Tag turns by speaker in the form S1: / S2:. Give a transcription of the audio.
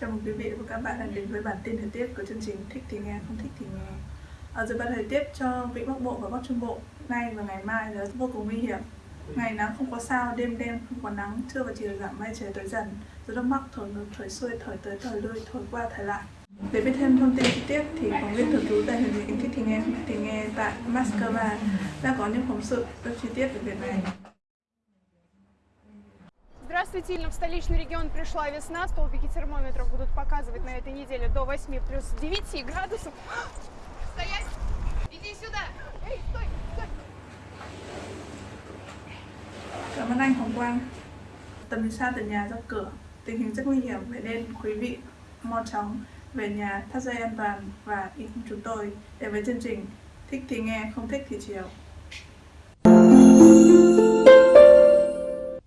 S1: Chào mừng quý vị và các bạn đã đến với bản tin thời tiết của chương trình Thích thì nghe, không thích thì nghe. Ở dự báo thời tiết cho Vịnh Bắc Bộ và Bắc Trung Bộ nay và ngày mai là vô cùng nguy hiểm. Ngày nắng không có sao, đêm đêm không có nắng, trưa và chiều giảm mây trời tới dần Gió Đông Bắc thổi ngược, thổi xuôi, thổi tới, thổi lui, thổi qua, thổi lại. Để biết thêm thông tin chi tiết thì phóng viên thường trú tại Hiệp định Thích thì nghe, thì nghe tại Moscow đang có những phóng sự rất chi tiết về việc này.
S2: Здравствуйте, в столичный регион пришла весна, столбики термометров будут показывать на этой неделе до 8 плюс 9 градусов. Стоять! Иди сюда! Эй, стой!
S1: Cảm ơn anh Hồng Quang. Tầm xa từ nhà ra cửa, tình hình rất nguy hiểm vậy nên quý vị mau chóng về nhà thắt dây an toàn và in chúng tôi để với chương trình thích thì nghe không thích thì chiều.